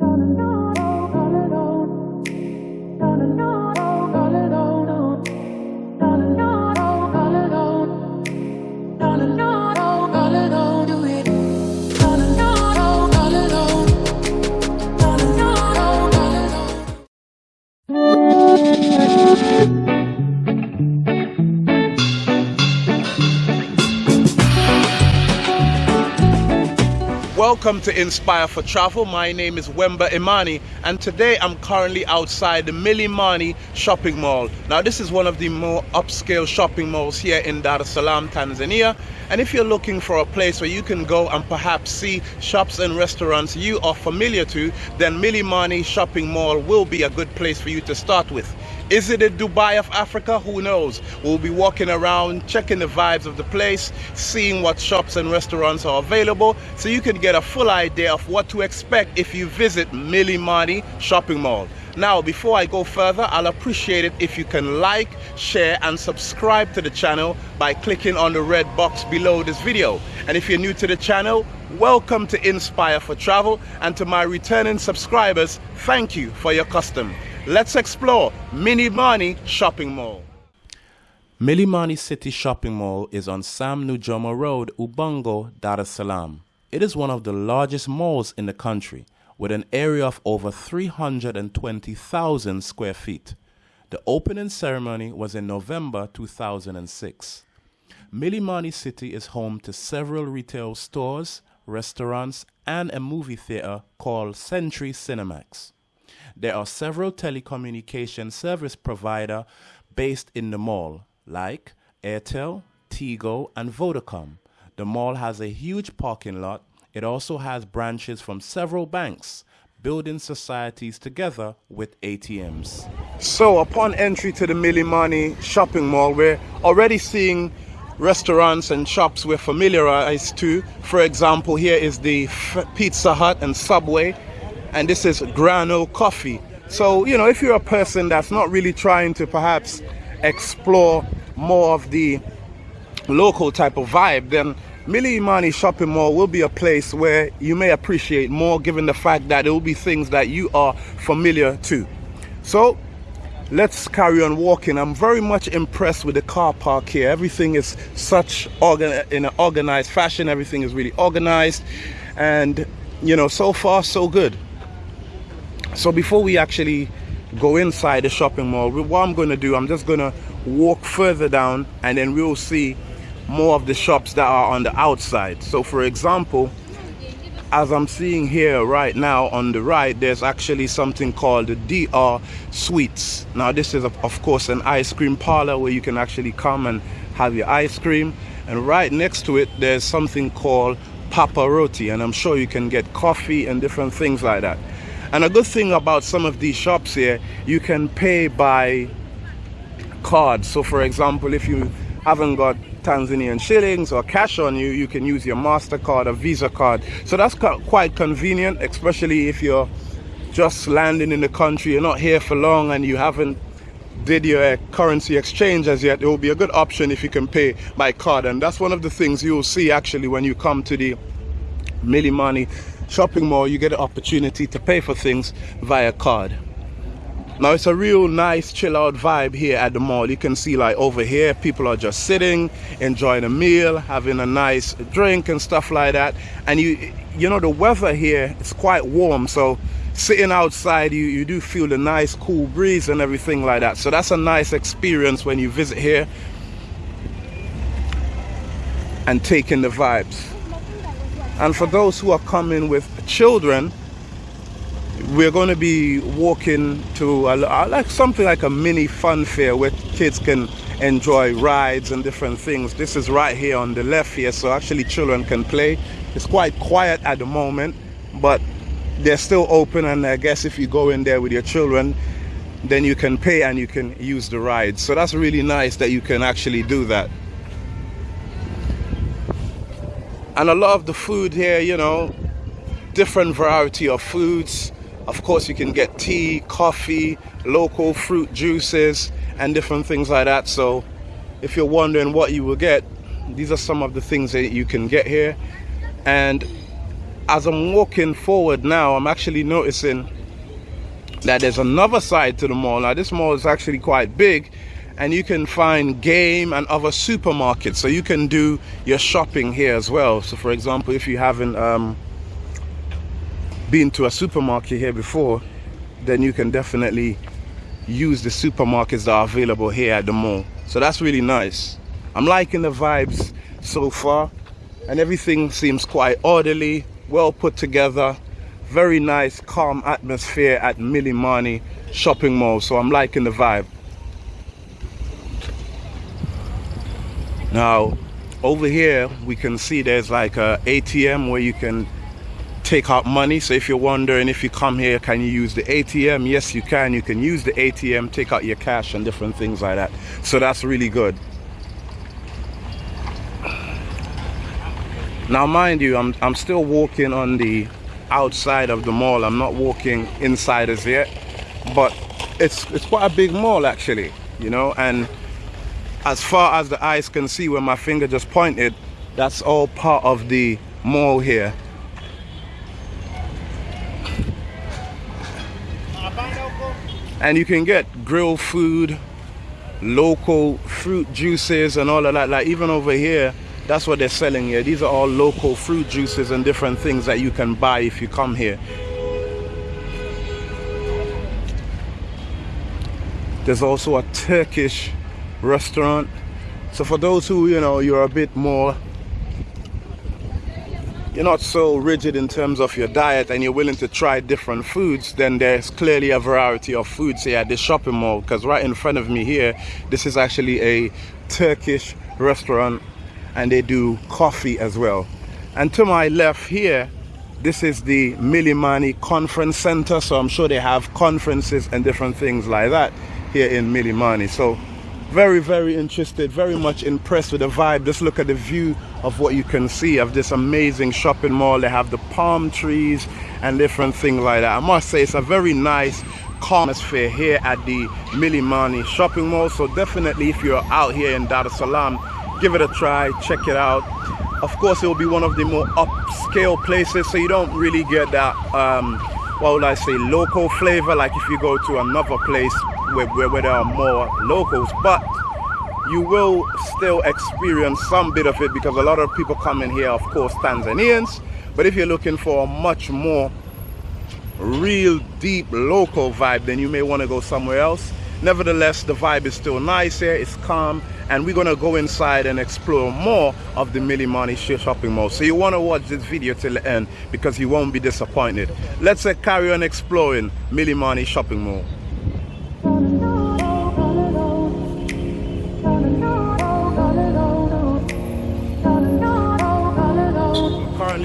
Coming on. Welcome to Inspire for Travel. My name is Wemba Imani and today I'm currently outside the Milimani shopping mall. Now this is one of the more upscale shopping malls here in Dar es Salaam, Tanzania. And if you're looking for a place where you can go and perhaps see shops and restaurants you are familiar to, then Milimani shopping mall will be a good place for you to start with. Is it a Dubai of Africa? Who knows? We'll be walking around, checking the vibes of the place, seeing what shops and restaurants are available, so you can get a full idea of what to expect if you visit Milimani Shopping Mall. Now, before I go further, I'll appreciate it if you can like, share, and subscribe to the channel by clicking on the red box below this video. And if you're new to the channel, welcome to Inspire for Travel. And to my returning subscribers, thank you for your custom. Let's explore Milimani Shopping Mall. Milimani City Shopping Mall is on Sam Nujoma Road, Ubungo, Dar es Salaam. It is one of the largest malls in the country with an area of over 320,000 square feet. The opening ceremony was in November 2006. Milimani City is home to several retail stores, restaurants, and a movie theater called Century Cinemax. There are several telecommunication service provider based in the mall, like Airtel, Tigo, and Vodacom. The mall has a huge parking lot. It also has branches from several banks, building societies together with ATMs. So upon entry to the Milimani shopping mall, we're already seeing restaurants and shops we're familiarized to. For example, here is the Pizza Hut and Subway and this is Grano Coffee. So, you know, if you're a person that's not really trying to perhaps explore more of the local type of vibe, then Milimani Shopping Mall will be a place where you may appreciate more given the fact that it will be things that you are familiar to. So, let's carry on walking. I'm very much impressed with the car park here. Everything is such organ in an organized fashion. Everything is really organized. And, you know, so far, so good. So before we actually go inside the shopping mall, what I'm going to do, I'm just going to walk further down and then we'll see more of the shops that are on the outside. So for example, as I'm seeing here right now on the right, there's actually something called the DR Sweets. Now this is of course an ice cream parlor where you can actually come and have your ice cream. And right next to it, there's something called Papa Roti. And I'm sure you can get coffee and different things like that. And a good thing about some of these shops here, you can pay by card. So for example, if you haven't got Tanzanian shillings or cash on you, you can use your MasterCard or Visa card. So that's quite convenient, especially if you're just landing in the country, you're not here for long and you haven't did your currency exchange as yet, it will be a good option if you can pay by card. And that's one of the things you'll see actually when you come to the Milimani shopping mall, you get an opportunity to pay for things via card. Now it's a real nice chill out vibe here at the mall. You can see like over here, people are just sitting, enjoying a meal, having a nice drink and stuff like that. And you, you know, the weather here is quite warm. So sitting outside, you, you do feel the nice cool breeze and everything like that. So that's a nice experience when you visit here and taking the vibes. And for those who are coming with children, we're going to be walking to a, like something like a mini fun fair where kids can enjoy rides and different things. This is right here on the left here, so actually children can play. It's quite quiet at the moment, but they're still open and I guess if you go in there with your children, then you can pay and you can use the rides. So that's really nice that you can actually do that. And a lot of the food here you know different variety of foods. Of course you can get tea coffee local fruit juices and different things like that. So if you're wondering what you will get these are some of the things that you can get here. And as I'm walking forward now, I'm actually noticing that there's another side to the mall. Now this mall is actually quite big and you can find game and other supermarkets. So you can do your shopping here as well. So for example, if you haven't um, been to a supermarket here before, then you can definitely use the supermarkets that are available here at the mall. So that's really nice. I'm liking the vibes so far and everything seems quite orderly, well put together. Very nice, calm atmosphere at Milimani shopping mall. So I'm liking the vibe. Now, over here, we can see there's like a ATM where you can take out money. So if you're wondering if you come here, can you use the ATM? Yes, you can. You can use the ATM, take out your cash and different things like that. So that's really good. Now, mind you, I'm, I'm still walking on the outside of the mall. I'm not walking inside as yet, but it's, it's quite a big mall actually, you know, and as far as the eyes can see where my finger just pointed, that's all part of the mall here. And you can get grilled food, local fruit juices and all of that. Like even over here, that's what they're selling here. These are all local fruit juices and different things that you can buy if you come here. There's also a Turkish restaurant. So for those who you know you're a bit more you're not so rigid in terms of your diet and you're willing to try different foods then there's clearly a variety of foods here at this shopping mall. Because right in front of me here this is actually a Turkish restaurant and they do coffee as well. And to my left here this is the Milimani Conference Center. So I'm sure they have conferences and different things like that here in Milimani. So very very interested very much impressed with the vibe. Just look at the view of what you can see of this amazing shopping mall. They have the palm trees and different things like that. I must say it's a very nice calm atmosphere here at the milimani shopping mall. So definitely if you're out here in dar es salaam give it a try check it out. Of course it will be one of the more upscale places so you don't really get that um, what would i say local flavor. Like if you go to another place where, where, there are more locals, but you will still experience some bit of it because a lot of people come in here, of course, Tanzanians. But if you're looking for a much more real deep local vibe, then you may want to go somewhere else. Nevertheless, the vibe is still nice here, it's calm, and we're gonna go inside and explore more of the Milimani shopping mall. So you wanna watch this video till the end because you won't be disappointed. Let's uh, carry on exploring Milimani shopping mall.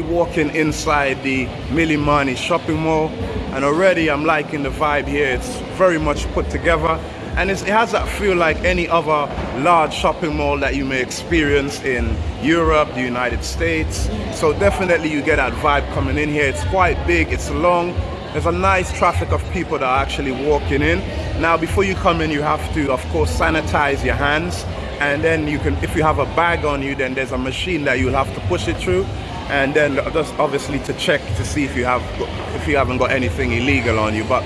Walking inside the Milimani shopping mall and already I'm liking the vibe here. It's very much put together and it has that feel like any other large shopping mall that you may experience in Europe, the United States. So definitely you get that vibe coming in here. It's quite big, it's long. There's a nice traffic of people that are actually walking in. Now before you come in you have to of course sanitize your hands and then you can if you have a bag on you then there's a machine that you'll have to push it through. And then just obviously to check to see if you have if you haven't got anything illegal on you. But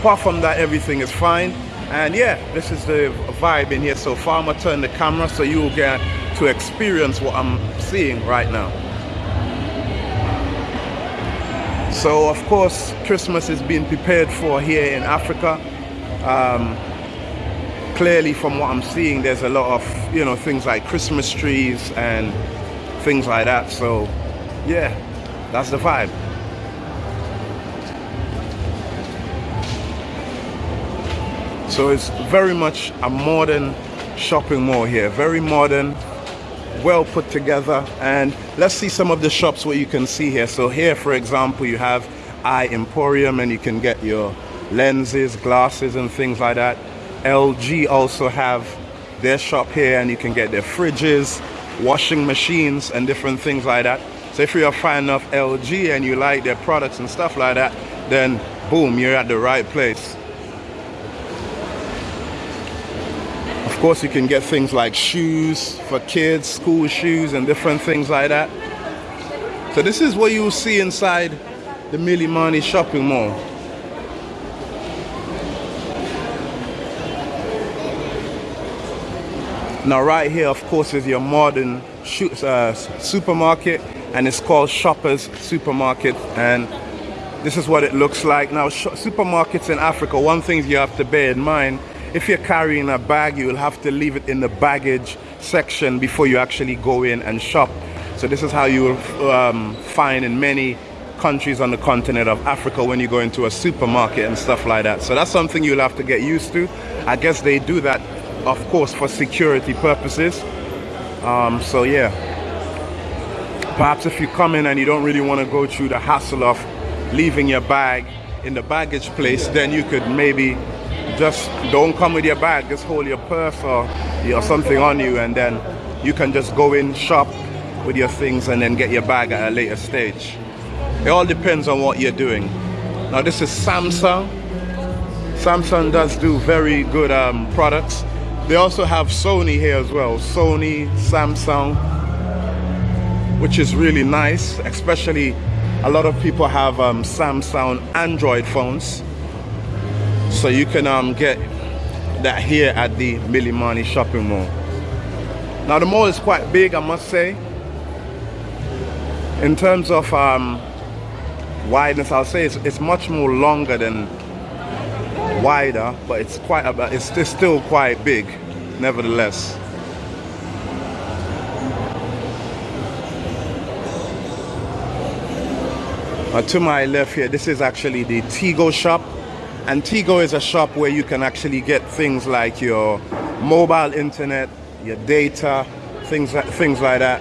apart from that everything is fine. And yeah this is the vibe in here so far. I'm gonna turn the camera so you will get to experience what I'm seeing right now. So of course Christmas is being prepared for here in Africa. Um, clearly from what I'm seeing there's a lot of you know things like Christmas trees and things like that so yeah, that's the vibe. So it's very much a modern shopping mall here, very modern, well put together. And let's see some of the shops what you can see here. So here, for example, you have Eye Emporium and you can get your lenses, glasses and things like that. LG also have their shop here and you can get their fridges, washing machines and different things like that. So if you're a fan of LG and you like their products and stuff like that, then boom, you're at the right place. Of course, you can get things like shoes for kids, school shoes and different things like that. So this is what you will see inside the Milimani shopping mall. Now right here of course is your modern uh, supermarket and it's called Shoppers Supermarket and this is what it looks like. Now supermarkets in Africa, one thing you have to bear in mind, if you're carrying a bag you will have to leave it in the baggage section before you actually go in and shop. So this is how you will um, find in many countries on the continent of Africa when you go into a supermarket and stuff like that. So that's something you'll have to get used to. I guess they do that of course for security purposes. Um, so yeah. Perhaps if you come in and you don't really want to go through the hassle of leaving your bag in the baggage place then you could maybe just don't come with your bag just hold your purse or, something on you and then you can just go in shop with your things and then get your bag at a later stage. It all depends on what you're doing. Now this is Samsung. Samsung does do very good um, products they also have Sony here as well. Sony, Samsung, which is really nice. Especially a lot of people have um, Samsung Android phones. So you can um, get that here at the Milimani shopping mall. Now the mall is quite big, I must say. In terms of um, wideness, I'll say it's, it's much more longer than wider, but it's quite a, it's, it's still quite big, nevertheless. Uh, to my left here, this is actually the Tigo shop. And Tigo is a shop where you can actually get things like your mobile internet, your data, things like, things like that.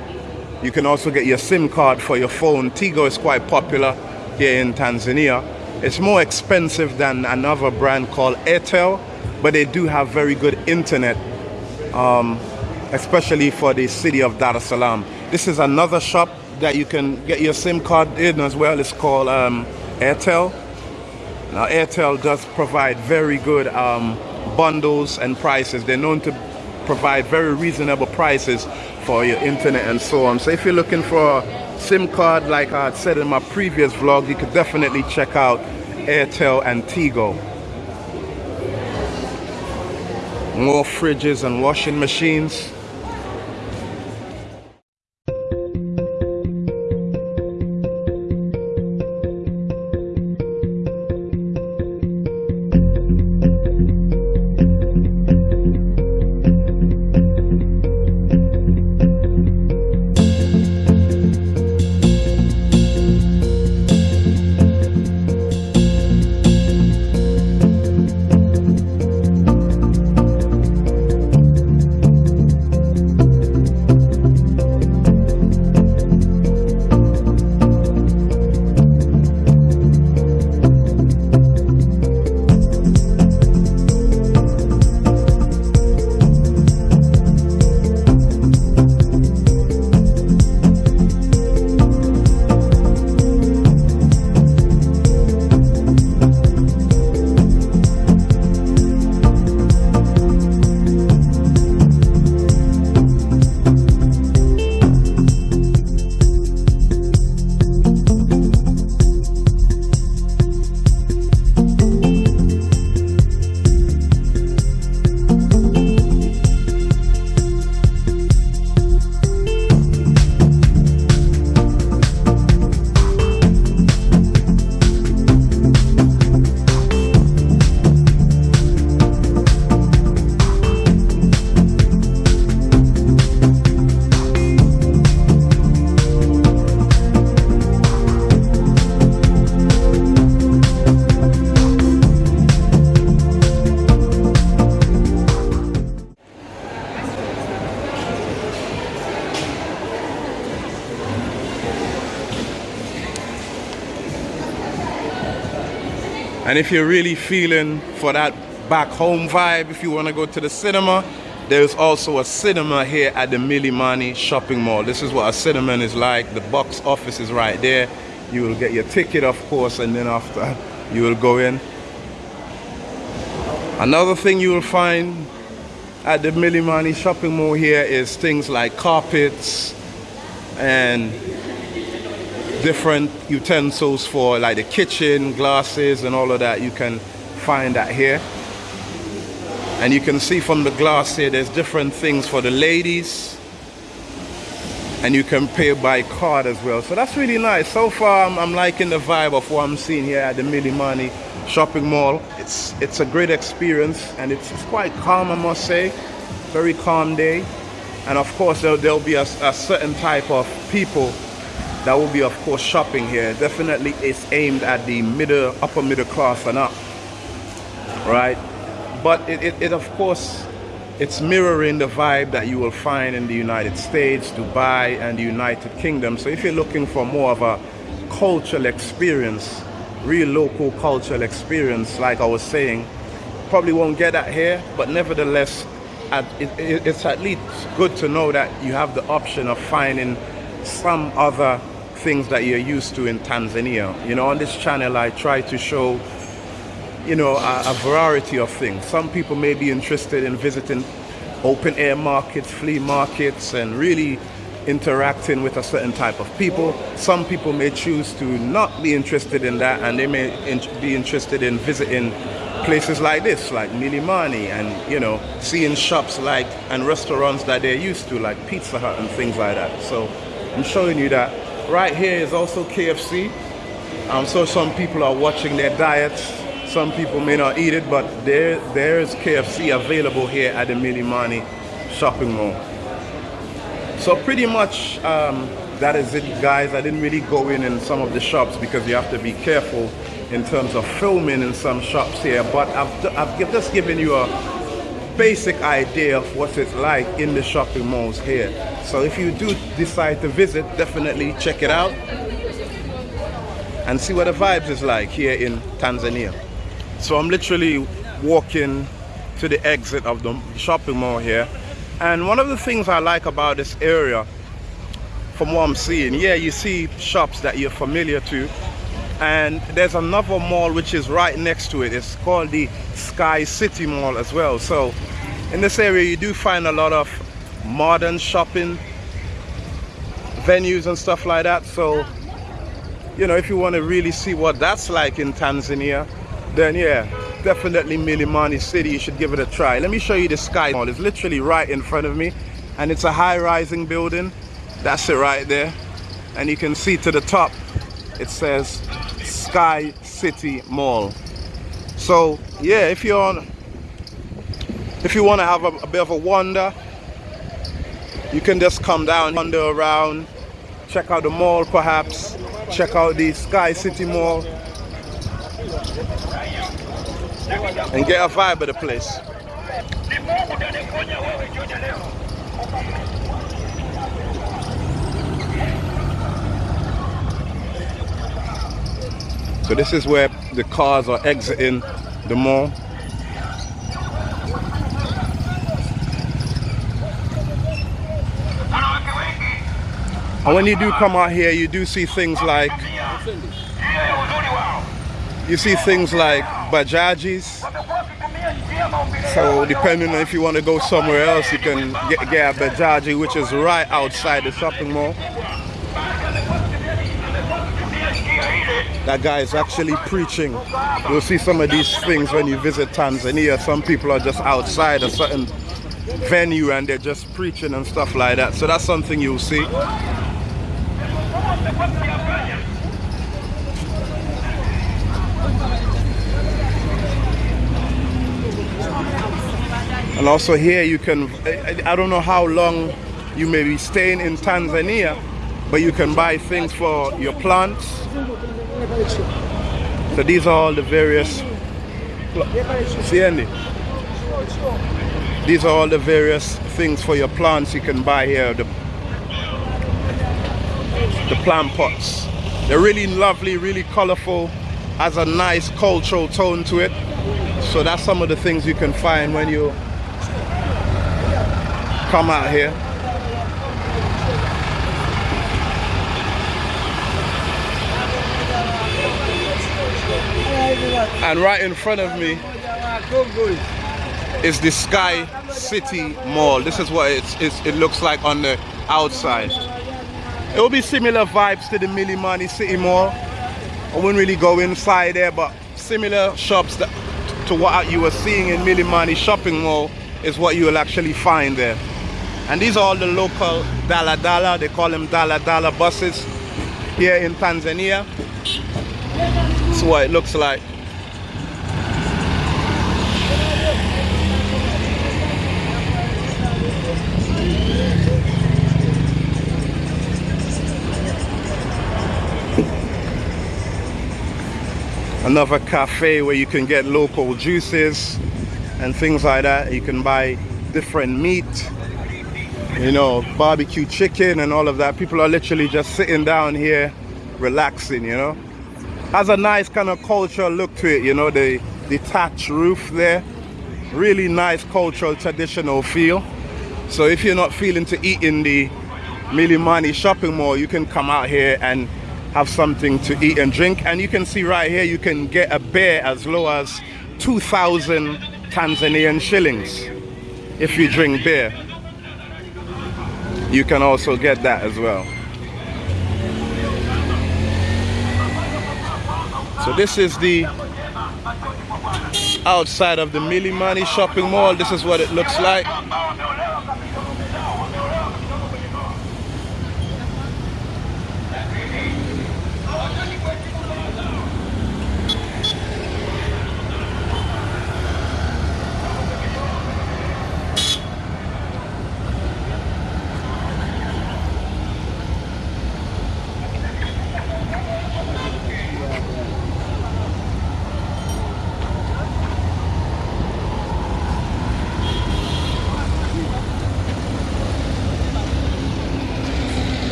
You can also get your SIM card for your phone. Tigo is quite popular here in Tanzania. It's more expensive than another brand called Airtel, but they do have very good internet, um, especially for the city of Dar es Salaam. This is another shop that you can get your SIM card in as well. It's called um, Airtel. Now Airtel does provide very good um, bundles and prices. They're known to provide very reasonable prices for your internet and so on. So if you're looking for SIM card, like I said in my previous vlog, you could definitely check out Airtel and Tigo. More fridges and washing machines. And if you're really feeling for that back home vibe, if you want to go to the cinema, there's also a cinema here at the Milimani shopping mall. This is what a cinema is like. The box office is right there. You will get your ticket, of course, and then after you will go in. Another thing you will find at the Milimani shopping mall here is things like carpets and different utensils for like the kitchen, glasses and all of that. You can find that here. And you can see from the glass here, there's different things for the ladies. And you can pay by card as well. So that's really nice. So far, I'm, I'm liking the vibe of what I'm seeing here at the Milimani shopping mall. It's, it's a great experience and it's, it's quite calm, I must say. Very calm day. And of course, there'll, there'll be a, a certain type of people that will be of course shopping here. Definitely it's aimed at the middle upper middle class and up right? But it, it, it, of course it's mirroring the vibe that you will find in the United States Dubai and the United Kingdom. So if you're looking for more of a cultural experience real local cultural experience like I was saying probably won't get that here. But nevertheless it's at least good to know that you have the option of finding some other things that you're used to in Tanzania. You know, on this channel I try to show, you know, a, a variety of things. Some people may be interested in visiting open air markets, flea markets, and really interacting with a certain type of people. Some people may choose to not be interested in that and they may in be interested in visiting places like this, like Milimani and, you know, seeing shops like and restaurants that they're used to, like Pizza Hut and things like that. So I'm showing you that. Right here is also KFC. Um, so some people are watching their diets. Some people may not eat it, but there, there is KFC available here at the Milimani shopping mall. So pretty much um, that is it guys. I didn't really go in in some of the shops because you have to be careful in terms of filming in some shops here. But I've, I've just given you a basic idea of what it's like in the shopping malls here. So if you do decide to visit, definitely check it out and see what the vibes is like here in Tanzania. So I'm literally walking to the exit of the shopping mall here. And one of the things I like about this area, from what I'm seeing, yeah, you see shops that you're familiar to, and there's another mall which is right next to it. It's called the sky city mall as well. So in this area you do find a lot of modern shopping venues and stuff like that. So you know if you want to really see what that's like in Tanzania then yeah definitely Milimani City you should give it a try. Let me show you the sky mall. It's literally right in front of me and it's a high rising building. That's it right there. And you can see to the top it says Sky City Mall. So yeah, if you're on, if you want to have a, a, bit of a wander, you can just come down, wander around, check out the mall perhaps, check out the Sky City Mall, and get a vibe of the place. So this is where the cars are exiting the mall. And when you do come out here, you do see things like, you see things like bajajis. So depending on if you want to go somewhere else, you can get, get a bajaji, which is right outside the shopping mall. That guy is actually preaching. You'll see some of these things when you visit Tanzania. Some people are just outside a certain venue and they're just preaching and stuff like that. So that's something you'll see. And also here you can, I don't know how long you may be staying in Tanzania, but you can buy things for your plants. So these are all the various, these are all the various things for your plants you can buy here, the, the plant pots. They're really lovely, really colorful, has a nice cultural tone to it. So that's some of the things you can find when you come out here. And right in front of me is the Sky City Mall. This is what it's, it's, it looks like on the outside. It will be similar vibes to the Milimani City Mall. I wouldn't really go inside there, but similar shops that, to what you were seeing in Milimani Shopping Mall is what you will actually find there. And these are all the local Dala Dala, they call them Dala Dala buses here in Tanzania. That's what it looks like. Another cafe where you can get local juices and things like that. You can buy different meat you know barbecue chicken and all of that. People are literally just sitting down here relaxing you know? Has a nice kind of cultural look to it you know the detached roof there. Really nice cultural traditional feel. So if you're not feeling to eat in the Milimani shopping mall you can come out here and have something to eat and drink. And you can see right here you can get a beer as low as 2,000 Tanzanian shillings if you drink beer. You can also get that as well. So this is the outside of the Milimani shopping mall. This is what it looks like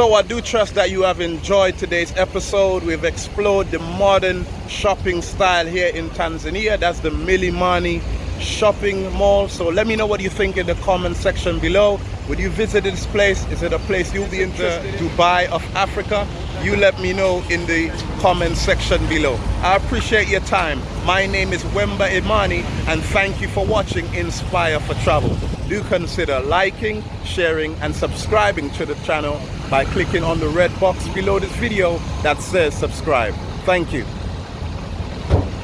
So I do trust that you have enjoyed today's episode. We've explored the modern shopping style here in Tanzania. That's the Milimani shopping mall. So let me know what you think in the comment section below. Would you visit this place? Is it a place you'll be uh, interested in? Dubai of Africa? You let me know in the comment section below. I appreciate your time. My name is Wemba Imani and thank you for watching Inspire for Travel. Do consider liking, sharing and subscribing to the channel by clicking on the red box below this video that says subscribe. Thank you.